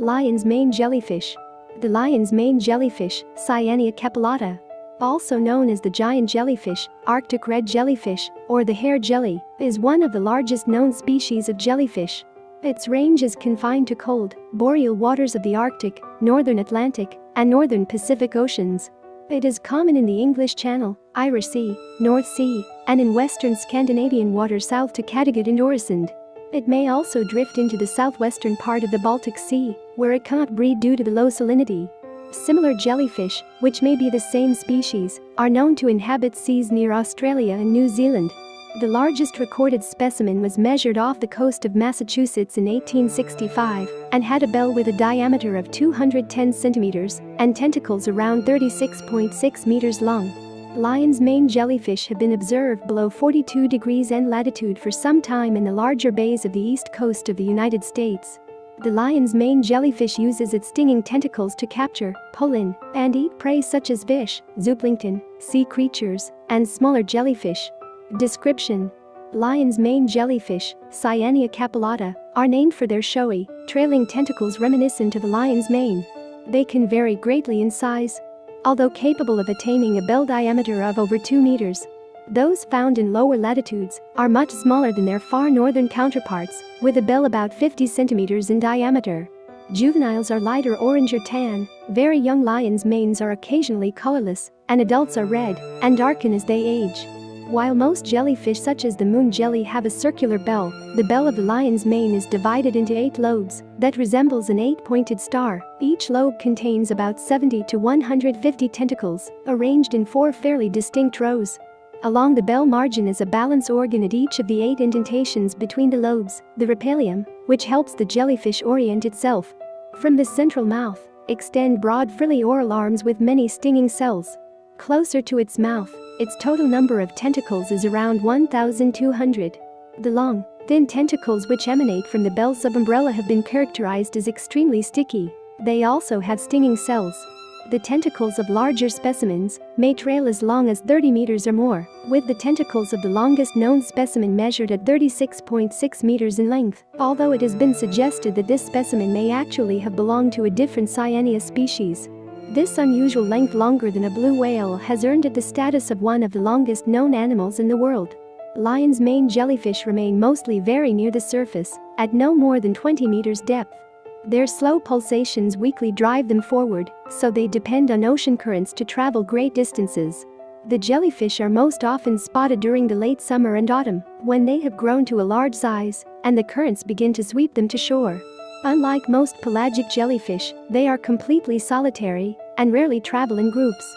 Lion's mane jellyfish. The lion's mane jellyfish, Cyanea capillata, also known as the giant jellyfish, Arctic red jellyfish, or the hair jelly, is one of the largest known species of jellyfish. Its range is confined to cold, boreal waters of the Arctic, northern Atlantic, and northern Pacific Oceans. It is common in the English Channel, Irish Sea, North Sea, and in western Scandinavian waters south to Kattegat and Øresund. It may also drift into the southwestern part of the Baltic Sea, where it cannot breed due to the low salinity. Similar jellyfish, which may be the same species, are known to inhabit seas near Australia and New Zealand. The largest recorded specimen was measured off the coast of Massachusetts in 1865 and had a bell with a diameter of 210 centimeters and tentacles around 36.6 meters long. Lion's mane jellyfish have been observed below 42 degrees N latitude for some time in the larger bays of the east coast of the United States. The lion's mane jellyfish uses its stinging tentacles to capture, pull in, and eat prey such as fish, zooplankton, sea creatures, and smaller jellyfish. Description Lion's mane jellyfish, Cyanea capillata, are named for their showy, trailing tentacles reminiscent of a lion's mane. They can vary greatly in size. Although capable of attaining a bell diameter of over 2 meters, those found in lower latitudes are much smaller than their far northern counterparts, with a bell about 50 centimeters in diameter. Juveniles are lighter orange or tan, very young lions' manes are occasionally colorless, and adults are red and darken as they age. While most jellyfish such as the moon jelly have a circular bell, the bell of the lion's mane is divided into eight lobes that resembles an eight-pointed star. Each lobe contains about 70 to 150 tentacles, arranged in four fairly distinct rows. Along the bell margin is a balance organ at each of the eight indentations between the lobes, the rhopalium, which helps the jellyfish orient itself. From the central mouth, extend broad frilly oral arms with many stinging cells. Closer to its mouth, its total number of tentacles is around 1,200. The long, thin tentacles which emanate from the bell subumbrella have been characterized as extremely sticky. They also have stinging cells. The tentacles of larger specimens may trail as long as 30 meters or more, with the tentacles of the longest known specimen measured at 36.6 meters in length, although it has been suggested that this specimen may actually have belonged to a different Cyanea species. This unusual length longer than a blue whale has earned it the status of one of the longest known animals in the world. Lion's mane jellyfish remain mostly very near the surface, at no more than 20 meters depth. Their slow pulsations weakly drive them forward, so they depend on ocean currents to travel great distances. The jellyfish are most often spotted during the late summer and autumn, when they have grown to a large size and the currents begin to sweep them to shore. Unlike most pelagic jellyfish, they are completely solitary and rarely travel in groups.